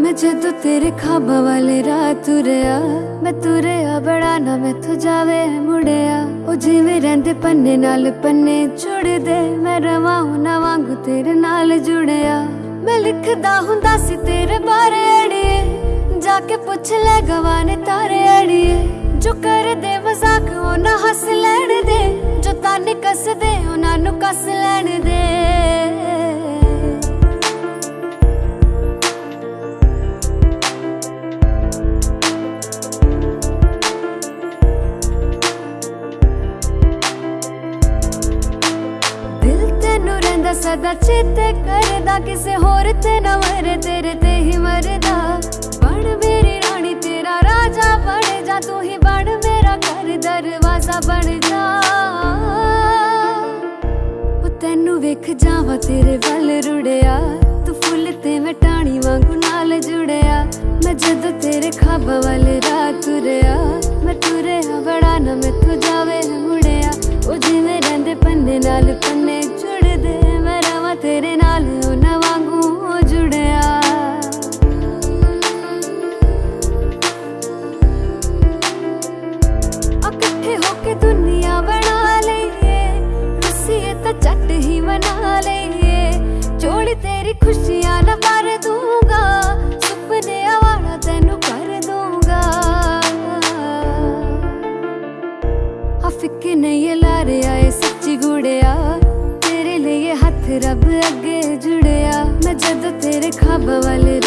ਮੈਂ ਜਦੋਂ ਤੇਰੇ ਖਾਬਾਂ ਵਾਲੇ ਰਾਹ ਤੁਰਿਆ ਮੈਂ ਤੁਰਿਆ ਬੜਾ ਨਾ ਮੈਥੋਂ ਜਾਵੇ ਮੁੜਿਆ ਉਹ ਜਿਵੇਂ ਰਹਿੰਦੇ ਪੰਨੇ ਨਾਲ ਪੰਨੇ ਛੁੜਦੇ ਮੈਂ ਰਵਾਂ ਨਾ ਵਾਂਗੂ ਤੇਰੇ ਨਾਲ ਜੁੜਿਆ ਮੈਂ ਲਿਖਦਾ ਹੁੰਦਾ ਸੀ ਤੇਰੇ ਬਾਰੇ ਅੜੀਏ ਜਾ ਕੇ ਪੁੱਛ ਲੈ ਗਵਾਨੇ ਤਾਰੇ ਕਰਦੇ ਮਜ਼ਾਕ ਉਹਨਾਂ ਹੱਸ ਲੈਣ ਦੇ। ਜੋ ਤਾਨੇ ਕੱਸਦੇ, ਉਹਨਾਂ ਨੂੰ ਕੱਸ ਲੈਣ ਦੇ। ਦਿਲ ਸਦਾ ਚੇਤੇ ਕਰਦਾ। ਕਿਸੇ ਹੋਰ ਤੇ ਨਾ ਮਰੇ, ਤੇਰੇ ਤੇ ਹੀ ਮਰਦਾ। ਬਣ ਮੇਰੀ ਰਾਣੀ, ਤੇਰਾ ਰਾਜਾ ਬਣ ਜਾ, ਤੂੰ ਹੀ ਦਰਵਾਜ਼ਾ ਬਣ ਜਾ। ਉਹ ਤੈਨੂੰ ਵੇਖ ਜਾਵਾਂ ਤੇਰੇ ਵੱਲ ਰੁੜਿਆ। ਤੂੰ ਫੁੱਲ ਤੇ ਮੈਂ ਟਾਣੀ ਵਾਂਗੂ ਨਾਲ ਜੁੜਿਆ। ਮੈਂ ਜਦੋਂ ਤੇਰੇ ਖਾਬਾਂ ਵਾਲੇ ਰਾਹ ਤੁਰਿਆ, ਮੈਂ ਤੁਰਿਆ ਇਕੱਠੇ ਹੋ ਕੇ ਦੁਨੀਆ ਬਣਾ ਲਈਏ। ਰੁੱਸੀਏ ਤਾਂ ਝੱਟ ਹੀ ਮਨਾ ਲਈਏ। ਜੋੜੀ ਤੇਰੀ ਖੁਸ਼ੀਆਂ ਨਾ ਭਰ ਦੂੰਗਾ। ਸੁਪਨਿਆਂ ਵਾਲਾ ਤੈਨੂੰ ਕਰ ਦੂੰਗਾ। ਆ ਫਿੱਕੇ ਨਹੀਂ ਲਾ ਰਿਹਾ ਸੱਚੀ ਗੁੜਿਆ। ਤੇਰੇ ਲਈ ਹੱਥ ਰੱਬ ਅੱਗੇ ਜੁੜਿਆ। ਮੈਂ ਜਦੋਂ ਤੇਰੇ ਖਾਬਾਂ ਵਾਲੇ